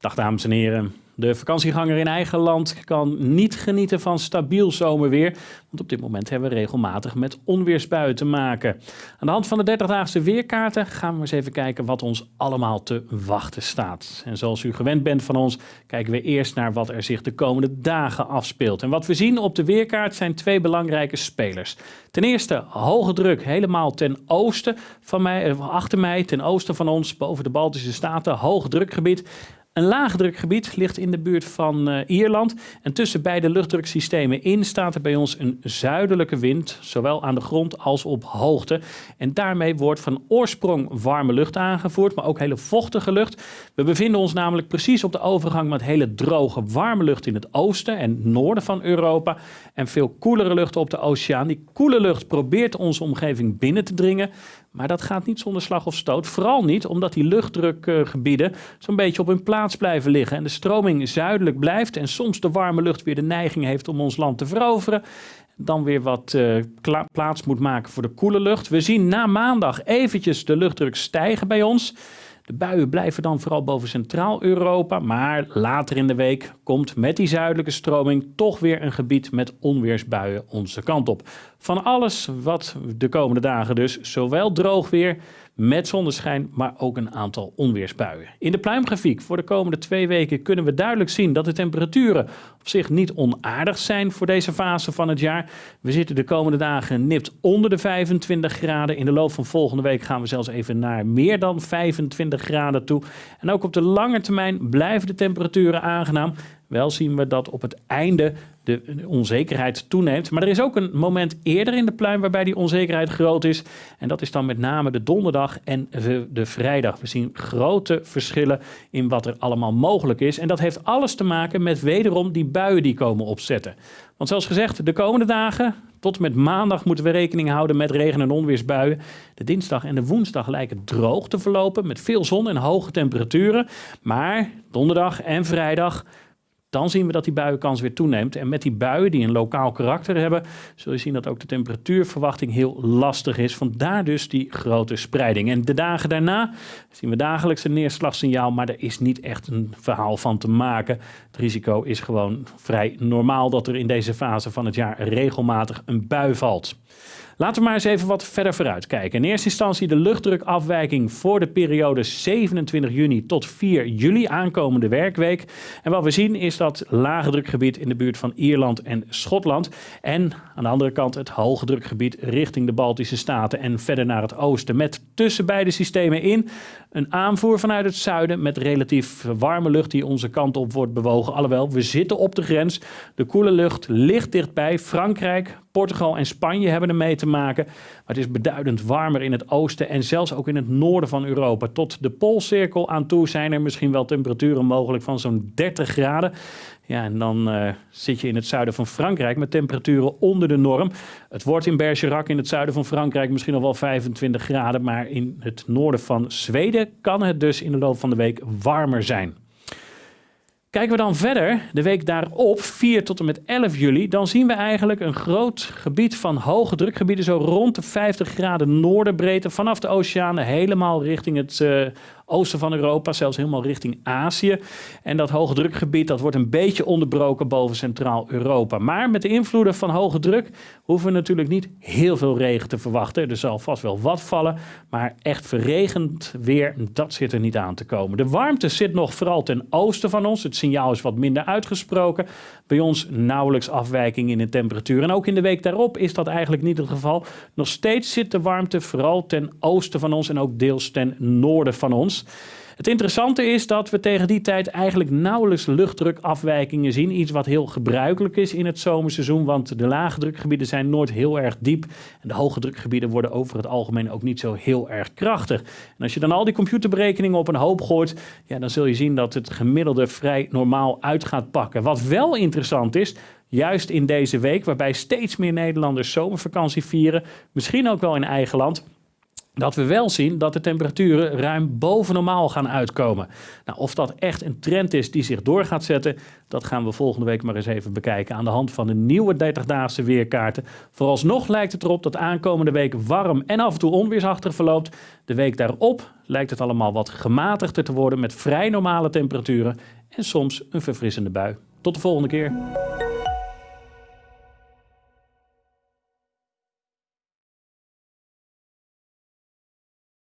Dag dames en heren. De vakantieganger in eigen land kan niet genieten van stabiel zomerweer, want op dit moment hebben we regelmatig met onweersbuien te maken. Aan de hand van de 30-daagse weerkaarten gaan we eens even kijken wat ons allemaal te wachten staat. En zoals u gewend bent van ons, kijken we eerst naar wat er zich de komende dagen afspeelt. En wat we zien op de weerkaart zijn twee belangrijke spelers. Ten eerste hoge druk helemaal ten oosten van mij, eh, achter mij, ten oosten van ons, boven de Baltische Staten, hoge drukgebied. Een laagdrukgebied ligt in de buurt van uh, Ierland. En tussen beide luchtdruksystemen in staat er bij ons een zuidelijke wind, zowel aan de grond als op hoogte. En daarmee wordt van oorsprong warme lucht aangevoerd, maar ook hele vochtige lucht. We bevinden ons namelijk precies op de overgang met hele droge warme lucht in het oosten en noorden van Europa. En veel koelere lucht op de oceaan. Die koele lucht probeert onze omgeving binnen te dringen. Maar dat gaat niet zonder slag of stoot. Vooral niet omdat die luchtdrukgebieden zo'n beetje op hun plaats blijven liggen. En de stroming zuidelijk blijft. En soms de warme lucht weer de neiging heeft om ons land te veroveren. Dan weer wat uh, plaats moet maken voor de koele lucht. We zien na maandag eventjes de luchtdruk stijgen bij ons. De buien blijven dan vooral boven Centraal-Europa, maar later in de week komt met die zuidelijke stroming toch weer een gebied met onweersbuien onze kant op. Van alles wat de komende dagen dus zowel droog weer met zonneschijn, maar ook een aantal onweersbuien. In de pluimgrafiek voor de komende twee weken kunnen we duidelijk zien dat de temperaturen op zich niet onaardig zijn voor deze fase van het jaar. We zitten de komende dagen nipt onder de 25 graden. In de loop van volgende week gaan we zelfs even naar meer dan 25 graden toe. En ook op de lange termijn blijven de temperaturen aangenaam. Wel zien we dat op het einde de onzekerheid toeneemt. Maar er is ook een moment eerder in de pluim waarbij die onzekerheid groot is. En dat is dan met name de donderdag en de vrijdag. We zien grote verschillen in wat er allemaal mogelijk is. En dat heeft alles te maken met wederom die buien die komen opzetten. Want zoals gezegd, de komende dagen, tot met maandag, moeten we rekening houden met regen- en onweersbuien. De dinsdag en de woensdag lijken droog te verlopen met veel zon en hoge temperaturen. Maar donderdag en vrijdag dan zien we dat die buienkans weer toeneemt. En met die buien die een lokaal karakter hebben, zul je zien dat ook de temperatuurverwachting heel lastig is. Vandaar dus die grote spreiding. En de dagen daarna zien we dagelijks een neerslagsignaal, maar er is niet echt een verhaal van te maken. Het risico is gewoon vrij normaal dat er in deze fase van het jaar regelmatig een bui valt. Laten we maar eens even wat verder vooruit kijken. In eerste instantie de luchtdrukafwijking voor de periode 27 juni tot 4 juli aankomende werkweek. En wat we zien is dat lage drukgebied in de buurt van Ierland en Schotland. En aan de andere kant het hoge drukgebied richting de Baltische Staten en verder naar het oosten. Met tussen beide systemen in een aanvoer vanuit het zuiden met relatief warme lucht die onze kant op wordt bewogen. Alhoewel, we zitten op de grens. De koele lucht ligt dichtbij. Frankrijk, Portugal en Spanje hebben er mee te maken. Het is beduidend warmer in het oosten en zelfs ook in het noorden van Europa. Tot de Poolcirkel aan toe zijn er misschien wel temperaturen mogelijk van zo'n 30 graden. Ja, en dan uh, zit je in het zuiden van Frankrijk met temperaturen onder de norm. Het wordt in Bergerac in het zuiden van Frankrijk misschien nog wel 25 graden. Maar in het noorden van Zweden kan het dus in de loop van de week warmer zijn. Kijken we dan verder, de week daarop, 4 tot en met 11 juli, dan zien we eigenlijk een groot gebied van hoge drukgebieden, zo rond de 50 graden noordenbreedte, vanaf de oceanen helemaal richting het uh, oosten van Europa, zelfs helemaal richting Azië. En dat hoge drukgebied dat wordt een beetje onderbroken boven Centraal-Europa. Maar met de invloeden van hoge druk hoeven we natuurlijk niet heel veel regen te verwachten. Er zal vast wel wat vallen, maar echt verregend weer, dat zit er niet aan te komen. De warmte zit nog vooral ten oosten van ons. Het signaal is wat minder uitgesproken. Bij ons nauwelijks afwijking in de temperatuur. En ook in de week daarop is dat eigenlijk niet het geval. Nog steeds zit de warmte vooral ten oosten van ons en ook deels ten noorden van ons. Het interessante is dat we tegen die tijd eigenlijk nauwelijks luchtdrukafwijkingen zien. Iets wat heel gebruikelijk is in het zomerseizoen, want de lage drukgebieden zijn nooit heel erg diep. En de hoge drukgebieden worden over het algemeen ook niet zo heel erg krachtig. En als je dan al die computerberekeningen op een hoop gooit, ja, dan zul je zien dat het gemiddelde vrij normaal uit gaat pakken. Wat wel interessant is, juist in deze week, waarbij steeds meer Nederlanders zomervakantie vieren, misschien ook wel in eigen land dat we wel zien dat de temperaturen ruim boven normaal gaan uitkomen. Nou, of dat echt een trend is die zich door gaat zetten, dat gaan we volgende week maar eens even bekijken aan de hand van de nieuwe 30-daagse weerkaarten. Vooralsnog lijkt het erop dat aankomende week warm en af en toe onweersachtig verloopt. De week daarop lijkt het allemaal wat gematigder te worden met vrij normale temperaturen en soms een verfrissende bui. Tot de volgende keer.